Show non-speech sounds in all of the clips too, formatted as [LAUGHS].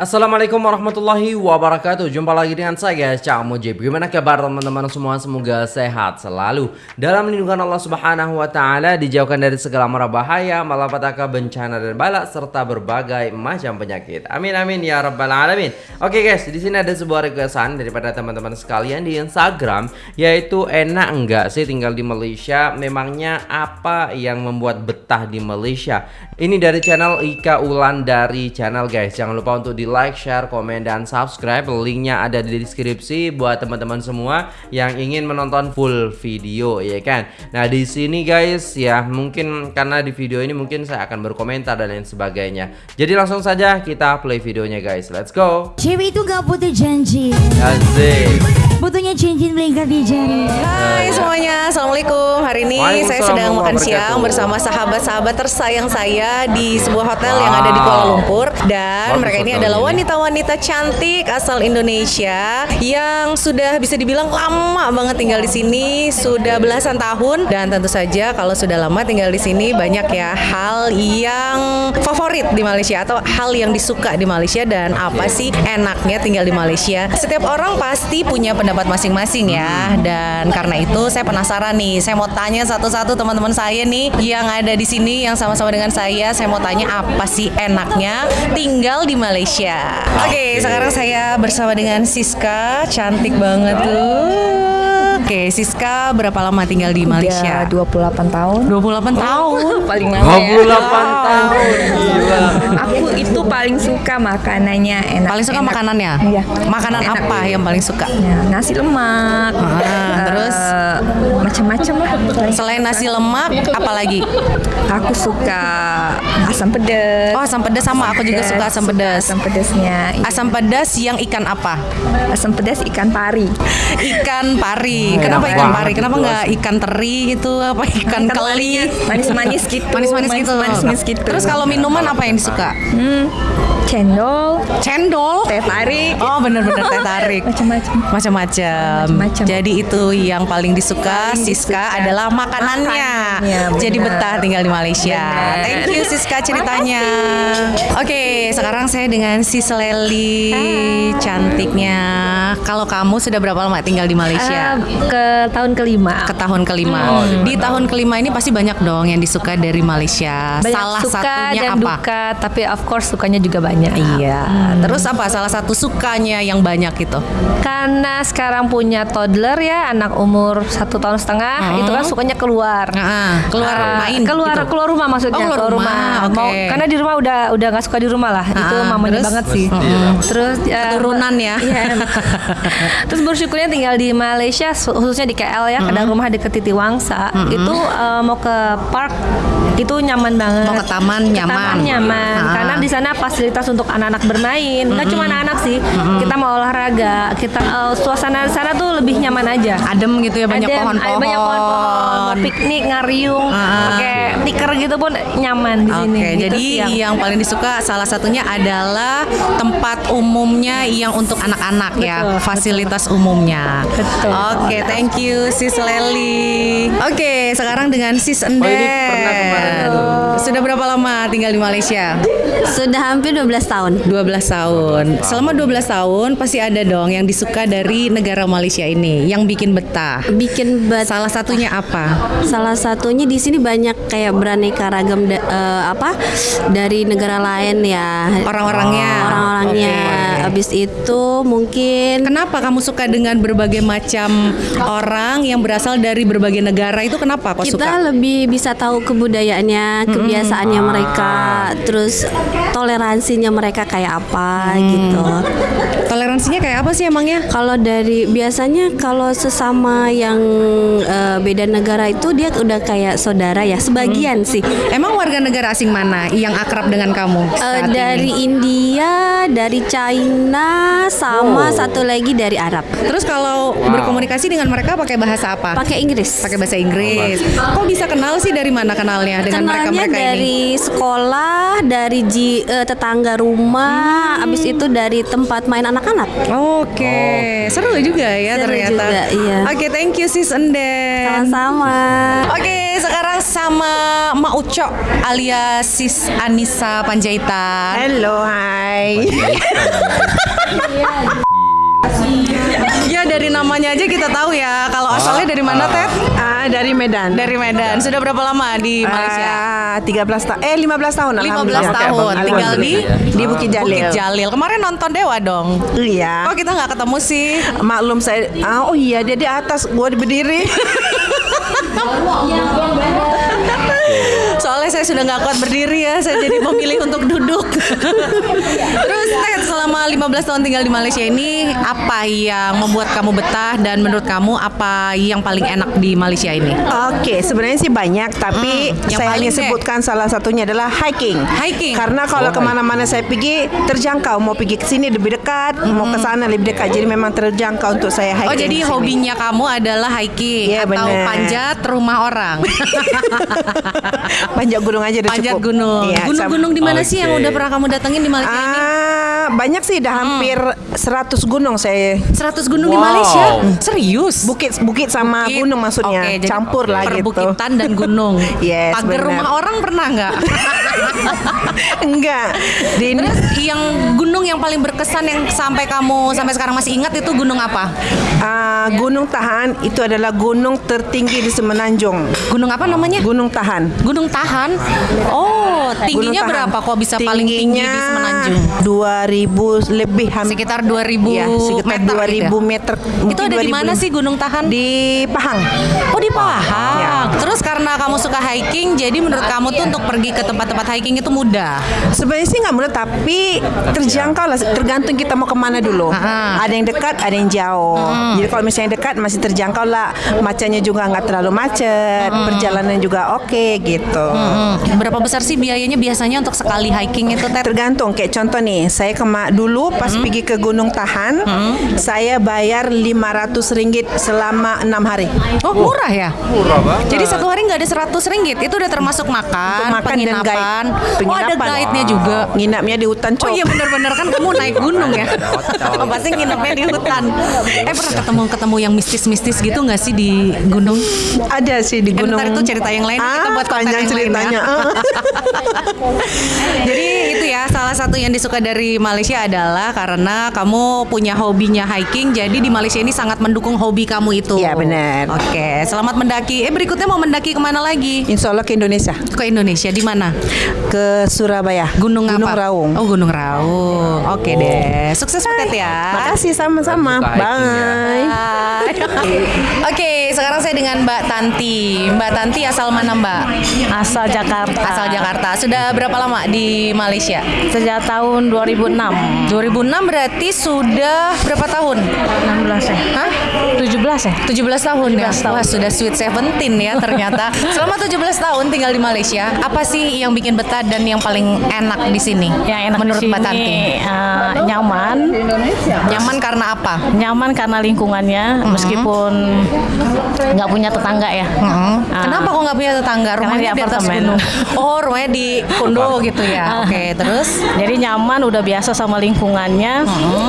Assalamualaikum warahmatullahi wabarakatuh. Jumpa lagi dengan saya Cak Mujib. Gimana kabar teman-teman semua? Semoga sehat selalu. Dalam lindungan Allah subhanahu wa ta'ala Dijauhkan dari segala mara bahaya Malapetaka bencana dan balak Serta berbagai macam penyakit. Amin amin ya rabbal alamin. Oke guys di sini ada sebuah requestan Daripada teman-teman sekalian di Instagram Yaitu enak enggak sih tinggal di Malaysia? Memangnya apa yang membuat betah di Malaysia? Ini dari channel Ika Ulan dari channel guys. Jangan lupa untuk di like, share, komen, dan subscribe. Linknya ada di deskripsi buat teman-teman semua yang ingin menonton full video ya kan? Nah di sini guys ya mungkin karena di video ini mungkin saya akan berkomentar dan lain sebagainya. Jadi langsung saja kita play videonya guys. Let's go. Cewek itu gak butuh janji. Asik Butuhnya cincin melingkar di jari. Hai semuanya, Assalamualaikum. Hari ini saya sedang makan siang bersama sahabat-sahabat tersayang saya Di sebuah hotel yang ada di Kuala Lumpur. Dan Bagus mereka ini adalah wanita-wanita cantik asal Indonesia Yang sudah bisa dibilang lama banget tinggal di sini. Sudah belasan tahun. Dan tentu saja kalau sudah lama tinggal di sini Banyak ya hal yang favorit di Malaysia Atau hal yang disuka di Malaysia. Dan apa sih enaknya tinggal di Malaysia? Setiap orang pasti punya pendapat masing-masing ya. Dan karena itu saya penasaran nih Saya mau tanya satu-satu teman-teman saya nih Yang ada di sini yang sama-sama dengan saya Saya mau tanya apa sih enaknya tinggal di Malaysia? Oke sekarang saya bersama dengan Siska Cantik banget tuh Oke Siska berapa lama tinggal di Malaysia? Udah 28 tahun 28 tahun [LAUGHS] paling lama ya 28 tahun Gila aku itu paling suka makanannya enak Paling suka enak. makanannya? Iya. Makanan Enak. apa yang paling suka? Ya, nasi lemak Ah, Eh, terus? macam-macam lah Selain nasi lemak, apa lagi? aku suka asam pedas Oh asam pedas sama, aku juga suka asam pedas asam pedasnya iya. Asam pedas yang ikan apa? asam pedas ikan pari [LAUGHS] Ikan pari. Kenapa ikan pari? Kenapa nggak ikan teri gitu? Apa ikan keli? manis-manis gitu Manis-manis gitu. manis-manis gitu Terus kalau minuman apa yang disuka? hmm, cendol Cendol. teh tarik Oh bener-bener teh tarik. [LAUGHS] macam-macam Macam-macam. Jadi itu yang paling disuka Paling Siska disuka. adalah makanannya. Makanannya, Jadi betah tinggal di Malaysia. Benar. Thank you Siska ceritanya. Oke, sekarang saya dengan Sis Leli cantiknya. Kalau kamu sudah berapa lama tinggal di Malaysia? Eh, ke tahun kelima ke tahun kelima. di tahun kelima ini pasti banyak dong yang disuka dari Malaysia. banyak Salah suka satunya dan apa? duka tapi of course sukanya juga banyak Iya. Terus apa salah satu sukanya yang banyak itu? karena sekarang punya toddler ya anak umur satu tahun setengah Hmm. itu kan sukanya keluar Nah, keluar Ah, main keluar gitu. keluar rumah maksudnya Oh, keluar rumah, oke. Mau, karena di rumah udah udah nggak suka di rumah lah itu Ah, mamanya terus? banget sih Iya. terus ya, ya. iya. [LAUGHS] terus bersyukurnya tinggal di Malaysia khususnya di KL ya kadang rumah deket Titi Wangsa itu eh, mau ke park itu nyaman banget Mau ke taman Ke nyaman. taman nyaman Ah. karena di sana fasilitas untuk anak-anak bermain nggak cuma anak-anak sih kita mau olahraga kita eh, suasana sana tuh lebih nyaman aja Adem gitu ya banyak Adem, pohon-pohon. banyak pohon-pohon piknik ngariung Ah. pakai tikar gitu pun nyaman di sini Gitu jadi yang- paling disuka salah satunya adalah tempat umumnya yang untuk anak-anak ya, Betul, fasilitas umumnya. Betul. Oke, thank you Sis Leli. Oke, sekarang dengan Sis Enden. Oh. Sudah berapa lama tinggal di Malaysia? Sudah hampir 12 tahun 12 tahun. Selama 12 tahun pasti ada dong yang disuka dari negara Malaysia ini, yang bikin betah. Bikin bet Salah satunya apa? Salah satunya di sini banyak kayak beraneka ragam da- eh, apa dari negara lain ya. Orang-orangnya. Orang-orangnya. Oke. Habis itu mungkin Kenapa kamu suka dengan berbagai macam orang yang berasal dari berbagai negara itu kenapa kok kita suka? lebih bisa tahu kebudayaannya, kebiasaannya mereka, terus toleransinya mereka kayak apa gitu. Toleransinya kayak apa sih emangnya? Kalau dari biasanya kalau sesama yang eh, beda negara itu dia udah kayak saudara ya, sebagian sih. Emang warga negara asing mana yang akrab dengan kamu? Eh, saat ini? dari India, dari China, Cina sama satu lagi dari Arab. Terus kalau berkomunikasi dengan mereka pakai bahasa apa? Pakai Inggris. Pakai bahasa Inggris. Kok bisa kenal sih dari mana kenalnya dengan mereka-mereka ini? dari sekolah, dari ji- eh, tetangga rumah, habis itu dari tempat main anak-anak. Oke, seru juga ya Seru ternyata. juga, iya. Oke, thank you sis Enden. Sama-sama. Oke, sekarang sama Mak Uco alias Sis Anissa Panjaitan. Halo, hai. [LAUGHS] Ya dari namanya aja kita tahu ya kalau asalnya dari mana Ted? Ah, dari Medan. Dari Medan. Sudah berapa lama di Malaysia? Ah, 13 tahun. Eh, 15 tahun 15 alhamdulillah. tahun tinggal di di Bukit Jalil. Bukit Jalil. Kemarin nonton Dewa dong. Iya. Kok kita nggak ketemu sih? Maklum saya ah, oh iya dia di atas gua berdiri. [LAUGHS] Soalnya saya sudah nggak kuat berdiri ya, saya jadi memilih untuk duduk. Terus Ted, selama 15 tahun tinggal di Malaysia ini, apa yang membuat kamu betah dan menurut kamu apa yang paling enak di Malaysia ini? Oke, sebenarnya sih banyak, tapi Hmm, yang saya hanya deh. sebutkan salah satunya adalah hiking. Hiking. Karena kalau ke mana-mana saya pergi terjangkau, mau pergi ke sini lebih dekat, mau ke sana lebih dekat, jadi memang terjangkau untuk saya hiking. Oh jadi hobinya kamu adalah hiking Iya, atau bener. panjat rumah orang? [LAUGHS] Panjat gunung aja udah panjat cukup. gunung. Iya, Gunung-gunung di mana sih yang udah pernah kamu datengin di Malaysia ini? Banyak sih, dah hampir 100 gunung saya 100 gunung di Wow. Malaysia? Serius? Bukit bukit sama Bukit. gunung maksudnya jadi campur lah gitu. Perbukitan dan gunung. [LAUGHS] Yes, Pagar rumah orang pernah nggak? [LAUGHS] Enggak. Di Terus yang gunung yang paling berkesan yang sampai kamu sampai sekarang masih ingat itu gunung apa? ah, Gunung Tahan itu adalah gunung tertinggi di Semenanjung. Gunung apa namanya? Gunung Tahan. Gunung Tahan. Oh, Tingginya berapa kok bisa paling tinggi di Semenanjung? 2000 lebih hampir Sekitar 2000 ya, sekitar meter 2000 gitu ya? meter. Itu ada di 2000 mana sih Gunung Tahan? Di Pahang. Oh di Pahang. Ya. Terus karena kamu suka hiking, jadi menurut kamu tuh untuk pergi ke tempat-tempat hiking itu mudah. Sebenarnya sih nggak mudah tapi terjangkau lah tergantung kita mau ke mana dulu. Ah. Ada yang dekat, ada yang jauh. Jadi kalau misalnya dekat masih terjangkau lah. Macetnya juga nggak terlalu macet, perjalanan juga oke gitu. Hmm. Berapa besar sih biayanya biasanya untuk sekali hiking itu, Ted? Tergantung kayak contoh nih, saya kema dulu pas pergi ke Gunung Tahan, saya bayar 500 ringgit selama enam hari. Oh murah ya? Murah banget. Jadi satu hari nggak ada 100 ringgit, itu udah termasuk makan, Untuk makan dan penginapan. guide. Oh ada guide-nya juga. Nginapnya di hutan cok. Oh iya benar-benar kan kamu naik gunung ya. [LAUGHS] hotel. Pasti nginepnya di hutan. Eh pernah ketemu-ketemu yang mistis-mistis gitu nggak sih di gunung? Ada sih di Eh, gunung. ntar itu cerita yang lain, kita Ah, buat konten panjang yang lain ceritanya. ya. [LAUGHS] [LAUGHS] Jadi itu ya salah satu yang disuka dari Malaysia adalah karena kamu punya hobinya hiking. Jadi di Malaysia ini sangat mendukung hobi kamu itu. Iya, benar. Oke, selamat mendaki. Eh berikutnya mau mendaki ke mana lagi? Insya Allah ke Indonesia, Ke Indonesia di mana? ke Surabaya, Gunung, Gunung apa? Raung. Oh Gunung Raung. Oke deh. Sukses Butet ya. Makasih sama-sama. Ya. Bye. Bye. [LAUGHS] Oke, sekarang saya dengan Mbak Tanti. Mbak Tanti asal mana Mbak? Asal Jakarta. Asal Jakarta. Sudah berapa lama di Malaysia? Sejak tahun 2006. 2006 berarti sudah berapa tahun? 16 ya? Hah? 17 ya? 17 tahun ya? 17 tahun. Wah sudah sweet 17 ya ternyata [LAUGHS] Selama 17 tahun tinggal di Malaysia Apa sih yang bikin betah dan yang paling enak di sini? Yang enak Menurut Mbak Tanti eh, nyaman. Nyaman karena apa? Nyaman karena lingkungannya meskipun nggak punya tetangga ya. Hmm. Ah. Kenapa kok nggak punya tetangga? Karena Rumahnya di di atas apartemen. gunung Oh rumahnya di kondo gitu ya Oke terus? Jadi nyaman, udah biasa sama lingkungannya.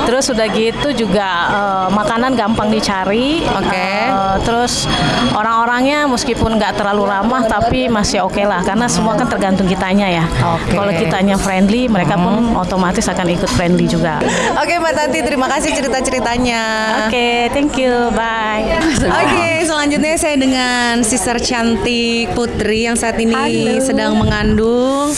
Terus udah gitu juga eh, makanan gampang dicari. Oke. Eh, terus orang-orangnya meskipun nggak terlalu ramah tapi masih oke lah karena semua kan tergantung kitanya ya. Oke. Kalau kitanya friendly, mereka pun otomatis akan ikut friendly juga. Oke Mbak Tanti terima kasih cerita-ceritanya Oke, thank you. Bye. Oke, selanjutnya saya dengan sister cantik Putri yang saat ini sedang mengandung.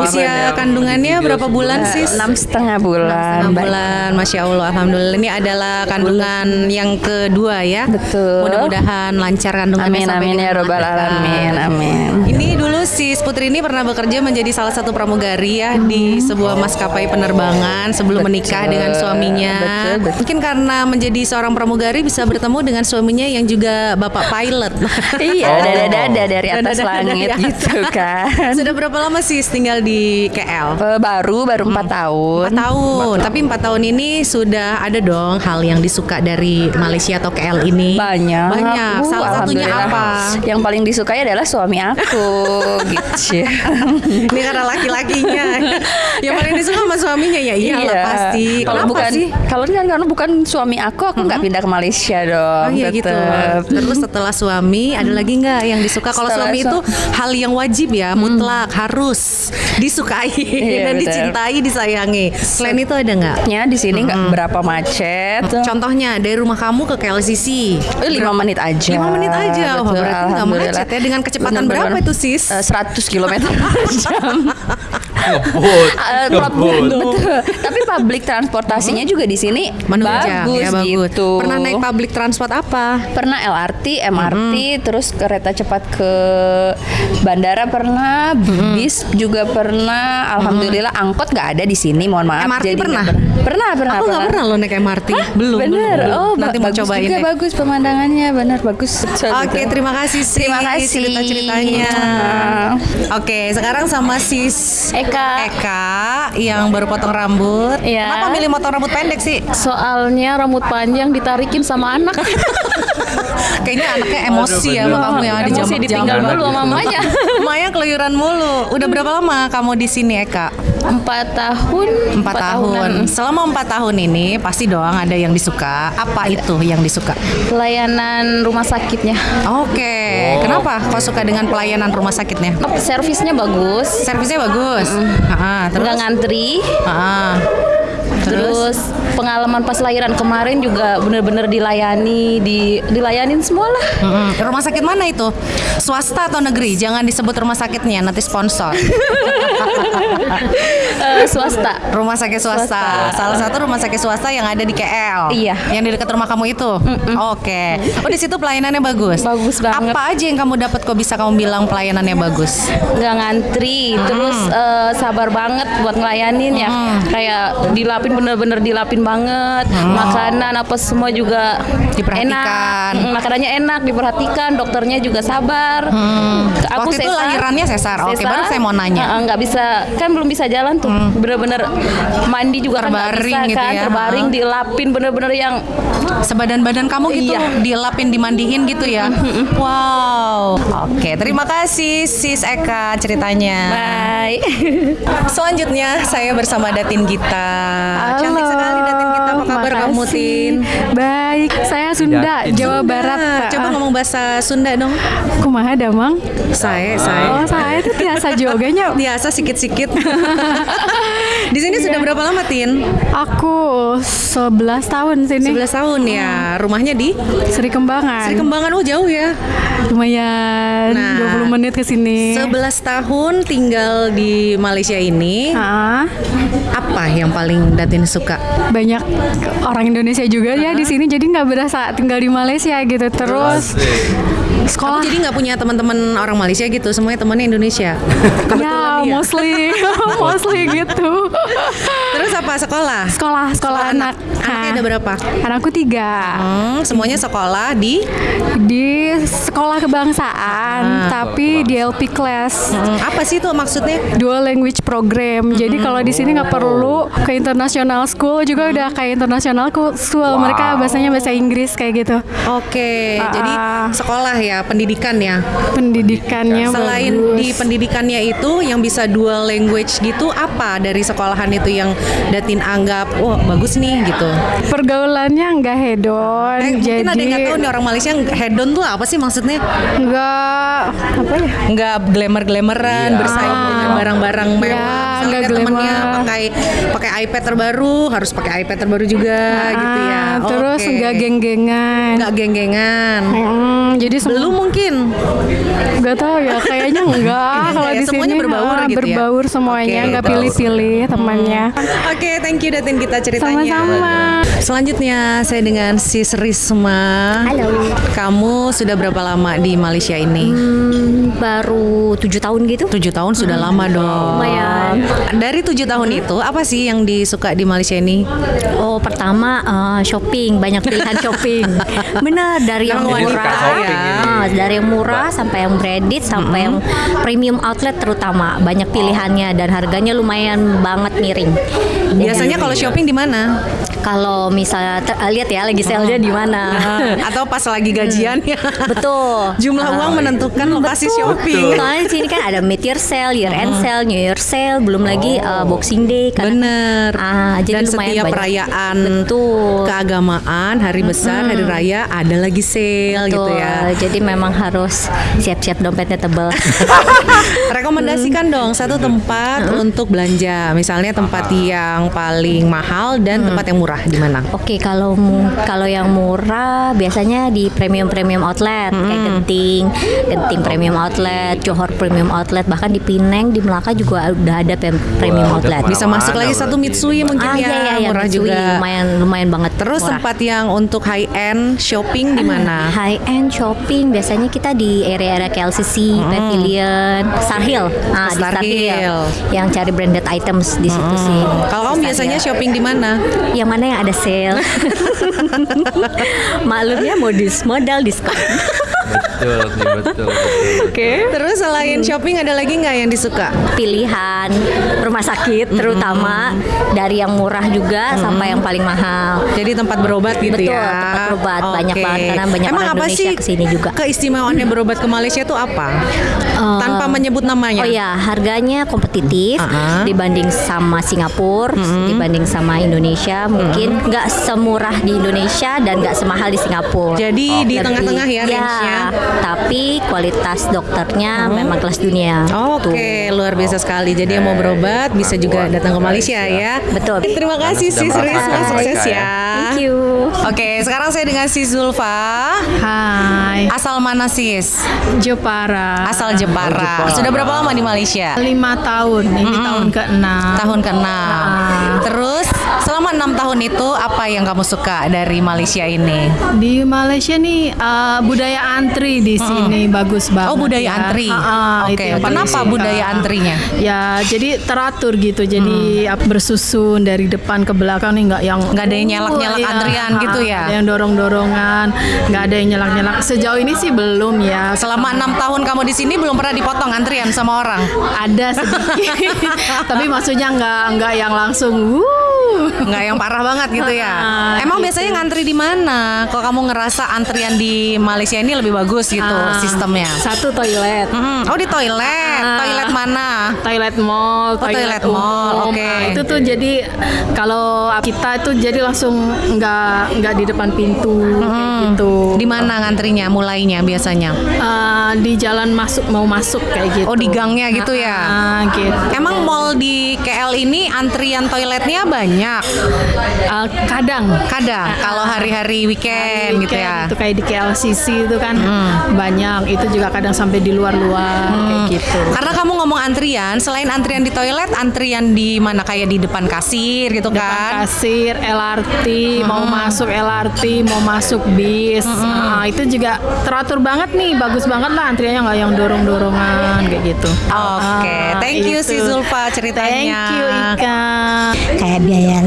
Usia kandungannya berapa bulan sis? enam setengah bulan. Enam bulan, masya Allah, alhamdulillah. Ini adalah kandungan yang kedua ya. Betul. Mudah-mudahan lancar kandungannya Amin amin ya robbal alamin. Amin. Ini dulu si Putri ini pernah bekerja menjadi salah satu pramugari ya di sebuah maskapai penerbangan sebelum menikah dengan suaminya. Betul, betul. Mungkin karena menjadi seorang pramugari bisa bertemu dengan suaminya yang juga bapak pilot. [LAUGHS] Iya, [LAUGHS] Oh. dada-dada dari atas Dada-dada langit dari atas. gitu kan. Sudah berapa lama Sis tinggal di KL? Eh, baru baru empat tahun. Empat tahun. Tapi empat tahun ini sudah ada dong hal yang disuka dari Malaysia atau KL ini. Banyak. Banyak. Uh, Salah satunya apa? Yang paling disukai adalah suami aku gitu. [LAUGHS] Ini karena laki-lakinya. yang paling disuka sama suaminya ya iyalah Iya. pasti. Kalau bukan sih? kalau kan karena bukan suami aku, aku nggak pindah ke Malaysia dong. Oh iya gitu. Terus setelah suami ada lagi nggak yang disuka? Kalau suami su- itu hal yang wajib ya, mutlak harus disukai [LAUGHS] Iya, dan betul. dicintai, disayangi. Selain itu ada nggak? Ya di sini nggak berapa macet. Contohnya dari rumah kamu ke KLCC. Eh, lima menit aja. Lima menit aja. Wah, Betul, berarti nggak macet ya. Dengan kecepatan Bener-bener. berapa itu, Sis? Eh, 100 km per jam. [LAUGHS] Ngebut, Eh, ngebut. Betul. Tapi public transportasinya juga di sini Menunjang bagus, ya bagus. gitu. Pernah naik public transport apa? Pernah LRT, MRT, terus kereta cepat ke bandara pernah, bis juga pernah. Alhamdulillah angkot nggak ada di sini. Mohon maaf. MRT jadi nggak pernah? Pernah, pernah. Aku nggak pernah loh naik MRT. belum, Bener. belum. Oh, Nanti mau cobain juga deh. bagus pemandangannya, benar bagus. Oke, terima kasih Sis. Terima kasih. cerita-ceritanya. Oke, sekarang sama Sis Eka. Eka yang baru potong rambut. Iya. Kenapa milih potong rambut pendek sih? Soalnya rambut panjang ditarikin sama anak. [LAUGHS] Kayaknya anaknya emosi ya sama kamu yang ada Emosi ditinggal dulu sama mamanya. [LAUGHS] Maya keluyuran mulu. Udah berapa lama kamu di sini Eka? Empat tahun. Empat tahun. tahunan. Selama empat tahun ini pasti doang ada yang disuka. Apa itu yang disuka? Pelayanan rumah sakitnya. Oke. Kenapa kau suka dengan pelayanan rumah sakitnya? Servisnya bagus. Servisnya bagus. Ah, terus. Nggak ngantri. Terus pengalaman pas lahiran kemarin juga bener-bener dilayani, di dilayanin semua lah. Mm-mm. Rumah sakit mana itu? Swasta atau negeri? Jangan disebut rumah sakitnya, nanti sponsor. [LAUGHS] Eh, swasta. Rumah sakit swasta. Swasta. Salah satu rumah sakit swasta yang ada di KL. Iya. Yang di dekat rumah kamu itu. Oke. Oh di situ pelayanannya bagus. Bagus banget. Apa aja yang kamu dapat kok bisa kamu bilang pelayanannya bagus? nggak ngantri terus eh, sabar banget buat ngelayanin ya kayak dilapin bener-bener dilapin banget makanan apa semua juga Diperhatikan. enak Mm, makanannya enak diperhatikan dokternya juga sabar Waktu itu lahirannya sesar. Oke, baru saya mau nanya. Nggak bisa kan belum bisa jalan tuh bener-bener mandi juga kan Terbaring bisa gitu kan ya. terbaring dilapin bener-bener yang Sebadan badan kamu gitu Iya. dilapin dimandiin gitu ya. wow. Oke, terima kasih Sis Eka ceritanya. baik [LAUGHS] Selanjutnya saya bersama Datin Gita. Cantik sekali Datin Gita. Apa kabar kamu Tin? Baik, saya Sunda, Datin. Jawa Barat. Nah, coba ngomong bahasa Sunda dong. Kumaha damang? Saya, saya. Oh, saya itu biasa joganya. [LAUGHS] Biasa sikit-sikit. [LAUGHS] Di sini sudah berapa lama Tin? Aku 11 tahun sini. 11 tahun ya. Rumahnya di Sri Kembangan. Sri Kembangan. Oh, jauh ya. Lumayan Nah, 20 menit ke sini. 11 tahun tinggal di Malaysia ini. Ah, Apa yang paling Datin suka? banyak orang Indonesia juga ya di sini jadi nggak berasa tinggal di Malaysia gitu terus Kamu sekolah jadi nggak punya teman-teman orang Malaysia gitu, semuanya temannya Indonesia. ya iya. mostly [LAUGHS] mostly gitu Terus apa sekolah? sekolah sekolah anak Anaknya Ah, ada berapa? anakku tiga Hmm, semuanya sekolah di di sekolah kebangsaan Ah. tapi di LP class Hmm, apa sih itu maksudnya? dual language program jadi kalau di sini nggak perlu ke international school juga udah kayak international school mereka bahasanya bahasa Inggris kayak gitu Oke, Ah. jadi sekolah ya, pendidikan ya. pendidikannya Selain bagus. di pendidikannya itu yang bisa dual language gitu, apa dari sekolahan itu yang Datin anggap, wah bagus nih gitu. pergaulannya nggak hedon Eh, jadi mungkin ada yang nggak tahu nih orang Malaysia hedon tuh apa sih maksudnya? nggak apa ya Nggak glamour-glamoran, bersaing dengan barang-barang mewah. Ya, Misalnya nggak temennya pakai pakai iPad terbaru, harus pakai iPad terbaru juga gitu ya. Ah, terus Oke. nggak geng-gengan nggak geng-gengan. Hmm, jadi Belum mungkin. nggak tahu ya kayaknya enggak [LAUGHS] kalau Ya, di semuanya sini berbaur gitu ya. berbaur semuanya, nggak pilih-pilih temannya. Oke, thank you Datin kita ceritanya. Sama-sama. Selanjutnya saya dengan Sis Risma. Halo. Kamu sudah berapa lama di Malaysia ini? Hmm, baru tujuh tahun gitu. Tujuh tahun sudah lama dong. Lumayan. Dari tujuh tahun itu apa sih yang disuka di Malaysia ini? Oh pertama eh, shopping banyak pilihan [LAUGHS] shopping. Benar dari yang murah. Ah, dari yang murah sampai yang branded sampai yang premium outlet terutama banyak pilihannya dan harganya lumayan banget miring. Biasanya kalau shopping di mana? Kalau misalnya ter- lihat ya lagi sale-nya di mana. Atau pas lagi gajian ya? Betul. Jumlah Ah, uang menentukan lokasi Betul. shopping. Soalnya di sini kan ada mid year sale, year end sale, new year sale, belum lagi uh, Boxing Day kan. Bener. Ah, jadi Dan lumayan setiap banyak. perayaan Betul. keagamaan, hari besar, hari raya ada lagi sale gitu Betul. ya. Jadi memang harus siap-siap dompetnya tebel. [LAUGHS] Rekomendasikan dong satu tempat untuk belanja. Misalnya tempat yang paling mahal dan tempat yang murah di mana? Oke, kalau mu- kalau yang murah biasanya di premium premium outlet kayak Genting, Genting premium outlet, Johor premium outlet, bahkan di Pineng, di Melaka juga udah ada premium Wah, outlet. Bisa masuk lagi satu Mitsui mungkin ah, ya, iya, iya, murah Mitsui, juga. lumayan lumayan banget. Terus murah. tempat yang untuk high end shopping di mana? High end shopping biasanya kita di area-area KLCC, Pavilion, Star Hill. Ah, di Star Star Hill. Hill. Yang cari branded items di situ sih. Kalau kamu biasanya Hill. shopping di mana? yang mana yang ada sale? [LAUGHS] [LAUGHS] Maklumnya modus modal diskon. [LAUGHS] Betul sih, betul. betul. Terus selain shopping ada lagi nggak yang disuka? Pilihan rumah sakit terutama dari yang murah juga sampai yang paling mahal. Jadi tempat berobat gitu Betul, ya. tempat berobat. Banyak Oke. banget, karena banyak Emang orang apa Indonesia sih ke sini juga. Keistimewaannya berobat ke Malaysia itu apa? Eh, Tanpa menyebut namanya. Oh ya, harganya kompetitif Uh-uh. dibanding sama Singapura, dibanding sama Indonesia. Mungkin nggak semurah di Indonesia dan nggak semahal di Singapura. Jadi di Lebih- tengah-tengah ya range-nya. Tapi kualitas dokternya memang kelas dunia. Oke, luar biasa sekali. Jadi yang mau berobat bisa juga datang ke Malaysia ya. Betul. Terima kasih sudah Risma, sukses mereka ya. ya. Thank you. Oke, sekarang saya dengan Sis Zulfa. Hai, Asal mana Sis? Jepara. Asal Jepara. Sudah berapa lama di Malaysia? lima tahun, ini tahun ke-6. Tahun ke-6. Terus selama enam tahun itu apa yang kamu suka dari Malaysia ini? Di Malaysia nih uh, budaya antri di sini bagus banget. Oh, budaya ya. antri. Ah, ah, Oke, yang kenapa suka. budaya antrinya? Ya, jadi teratur gitu. Jadi ap- bersusun dari depan ke belakang nih nggak yang Nggak ada yang nyelak-nyelak Iya, antrian ah, gitu ya? Ada yang dorong-dorongan, nggak ada yang nyelak-nyelak. Sejauh ini sih belum ya. Selama enam tahun kamu di sini belum pernah dipotong antrian sama orang? ada sedikit, [LAUGHS] tapi maksudnya nggak nggak yang langsung. Wuh. Nggak yang parah banget gitu ya? Ah, [LAUGHS] Emang gitu. biasanya ngantri di mana? Kok kamu ngerasa antrian di Malaysia ini lebih bagus gitu Ah, sistemnya? Satu toilet. Mm-mm. Oh di toilet, Ah. toilet mana? toilet mall, Oh, toilet mall, oke. Nah, itu tuh jadi kalau kita itu jadi langsung nggak nggak di depan pintu kayak gitu. Di mana ngantrinya mulainya biasanya? Eh, di jalan masuk mau masuk kayak gitu. Oh di gangnya gitu ya? Ah, gitu. Emang mall di KL ini antrian toiletnya banyak? Eh, kadang Kadang, kalau hari-hari weekend, gitu ya? itu kayak di KLCC itu kan banyak itu juga kadang sampai di luar-luar kayak gitu. Karena kamu ngomong antrian, selain antrian di toilet, antrian di mana kayak di depan kasir gitu depan kan? kasir, LRT, mau masuk LRT, mau masuk bis, Nah, itu juga teratur banget nih, bagus banget lah antriannya nggak yang dorong-dorongan kayak gitu. Oke, Ah, thank you si itu. Zulfa ceritanya. Thank you Ika. Kayak biaya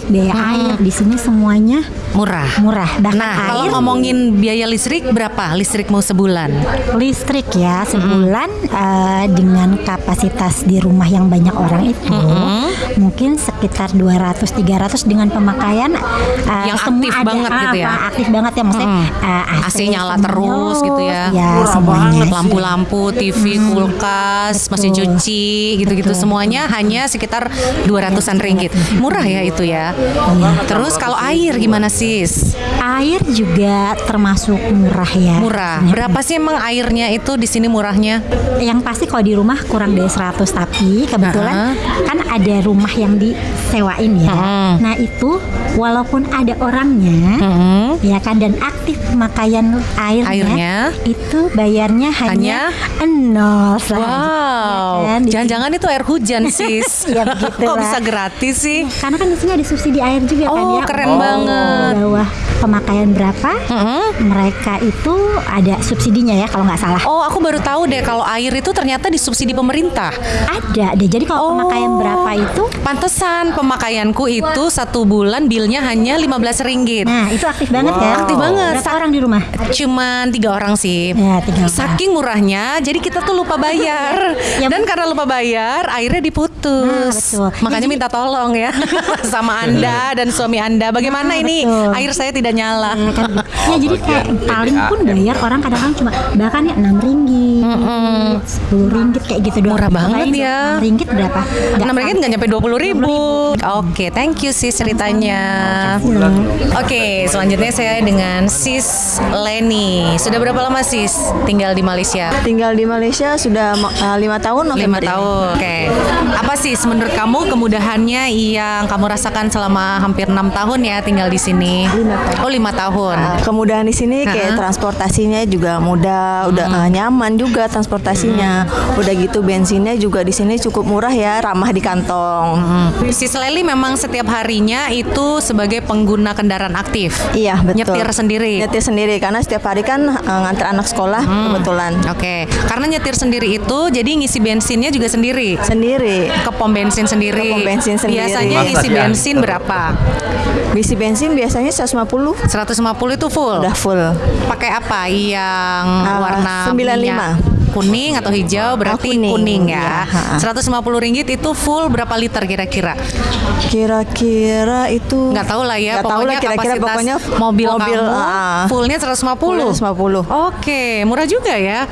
listrik, biaya air. Di sini semuanya Murah. murah. Bahkan Nah, kalau air. ngomongin biaya listrik berapa listrikmu sebulan? listrik ya sebulan eh, dengan kapasitas di rumah yang banyak orang itu mungkin sekitar 200 300 dengan pemakaian eh, Yang aktif ada, banget ah, gitu ya? apa, aktif banget ya maksudnya eh, AC nyala semuanya terus gitu ya. ya semuanya Lampu-lampu, TV, kulkas, mesin cuci, gitu-gitu. Semuanya hanya sekitar 200-an ringgit. Murah ya itu ya. Terus kalau air gimana sis? Air juga termasuk murah ya. Murah. Berapa sih emang airnya itu di sini murahnya? Yang pasti kalau di rumah kurang dari 100 tapi kebetulan kan ada rumah yang disewain ya. Nah itu walaupun ada orangnya ya kan dan aktif pemakaian airnya, Airnya? itu bayarnya hanya, nol saja. Wow. Ya kan? Jangan-jangan itu air hujan [LAUGHS] sis. Ya, begitu [LAUGHS] Kok bisa gratis sih? Karena kan di sini ada subsidi air juga kan Oh, ya. keren banget. Bawah pemakaian berapa? Mereka itu ada subsidinya ya kalau nggak salah. Oh, aku baru tahu deh kalau air itu ternyata disubsidi pemerintah. Ada deh. Jadi kalau pemakaian berapa itu? Pantesan pemakaianku itu satu bulan bilnya hanya 15 ringgit. Nah, itu aktif banget Wow. kan? Aktif banget. Berapa orang di rumah? Cuman tiga orang sih. Ya, tiga orang. Saking murahnya, jadi kita tuh lupa bayar. Dan karena lupa bayar, airnya diputus. Nah, betul. Makanya minta tolong ya [LAUGHS] sama anda dan suami anda. Bagaimana ini air saya tidak nyala? [LAUGHS] Ya jadi kayak paling pun bayar orang kadang-kadang cuma bahkan ya 6 ringgit, 10 ringgit kayak gitu doang. Murah banget Bayangin ya. 6 ringgit berapa? Enam ringgit nggak nyampe dua puluh ribu. Oke, thank you sis ceritanya. Oke, selanjutnya saya dengan sis Leni. Sudah berapa lama sis tinggal di Malaysia? Tinggal di Malaysia sudah uh, lima tahun. Lima tahun. Oke. Apa sih menurut kamu kemudahannya yang kamu rasakan selama hampir enam tahun ya tinggal di sini? Lima tahun. Oh lima tahun. Uh, kemudahan di sini kayak Ha-ha. transportasinya juga mudah, udah uh, nyaman juga transportasinya. Udah gitu bensinnya juga di sini cukup murah ya, ramah di kantong. Sis Leli memang setiap harinya itu sebagai pengguna kendaraan aktif. Iya betul. Nyetir sendiri. Nyetir sendiri karena setiap hari kan uh, nganter anak sekolah kebetulan. Oke, karena nyetir sendiri itu jadi ngisi bensinnya juga sendiri. Sendiri. Ke pom bensin sendiri. Ke pom bensin sendiri. Biasanya ngisi ya? bensin berapa? Isi bensin biasanya 150. 150 itu full. Udah full. Pakai apa? Yang Ah, warna 95. minyak kuning atau hijau berarti kuning, ya. iya, ha-ha. 150 ringgit itu full berapa liter kira-kira? Kira-kira itu Nggak tahu lah ya, Nggak tahu lah kira-kira kapasitas pokoknya mobil, mobil, kamu ah. fullnya 150. Fullnya 150. Oke, murah juga ya.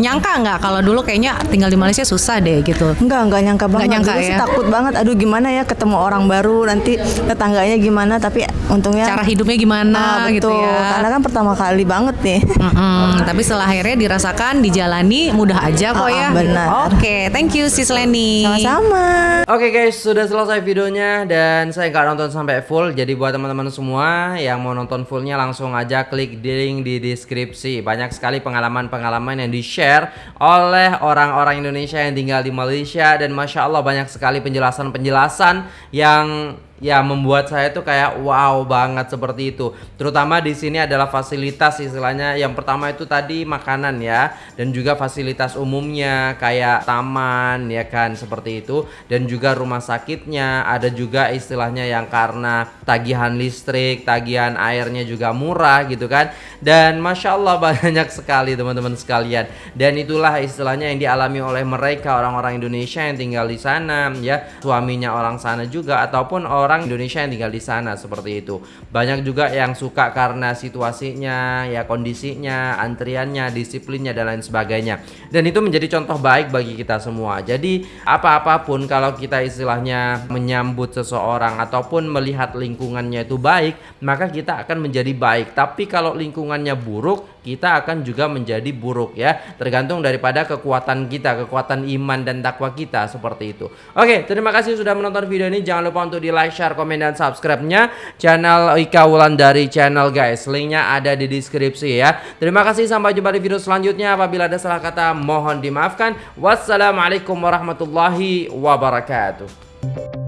Nyangka nggak kalau dulu kayaknya tinggal di Malaysia susah deh gitu. Enggak, enggak nyangka banget. nyangka Dulu sih ya? takut banget. Aduh, gimana ya ketemu orang baru nanti tetangganya gimana, tapi untungnya Cara hidupnya gimana Ah, gitu betul. ya. Karena kan pertama kali banget nih. Mm-mm, tapi setelah akhirnya dirasakan, dijalani mudah aja kok Ah, ya. benar. Oke, thank you Sis Leni. Sama-sama. Oke guys, sudah selesai videonya dan saya nggak nonton sampai full. Jadi buat teman-teman semua yang mau nonton fullnya langsung aja klik di link di deskripsi. Banyak sekali pengalaman-pengalaman yang di-share oleh orang-orang Indonesia yang tinggal di Malaysia dan masya Allah banyak sekali penjelasan-penjelasan yang ya membuat saya tuh kayak wow banget seperti itu. Terutama di sini adalah fasilitas istilahnya. Yang pertama itu tadi makanan ya dan juga fasilitas umumnya kayak taman ya kan seperti itu dan juga rumah sakitnya ada juga istilahnya yang karena tagihan listrik, tagihan airnya juga murah gitu kan. Dan masya Allah [LAUGHS] banyak sekali teman-teman sekalian. Dan itulah istilahnya yang dialami oleh mereka orang-orang Indonesia yang tinggal di sana ya suaminya orang sana juga ataupun orang Indonesia yang tinggal di sana seperti itu. Banyak juga yang suka karena situasinya, ya kondisinya, antriannya, disiplinnya dan lain sebagainya. Dan itu menjadi contoh baik bagi kita semua. Jadi apa-apapun kalau kita istilahnya menyambut seseorang ataupun melihat lingkungannya itu baik, maka kita akan menjadi baik. Tapi kalau lingkungannya buruk, kita akan juga menjadi buruk ya. Tergantung daripada kekuatan kita, kekuatan iman dan takwa kita seperti itu. Oke, terima kasih sudah menonton video ini. Jangan lupa untuk di like, share, komen dan subscribe-nya channel Ika Wulandari channel guys. Linknya ada di deskripsi ya. Terima kasih sampai jumpa di video selanjutnya. Apabila ada salah kata mohon dimaafkan. Wassalamualaikum warahmatullahi wabarakatuh.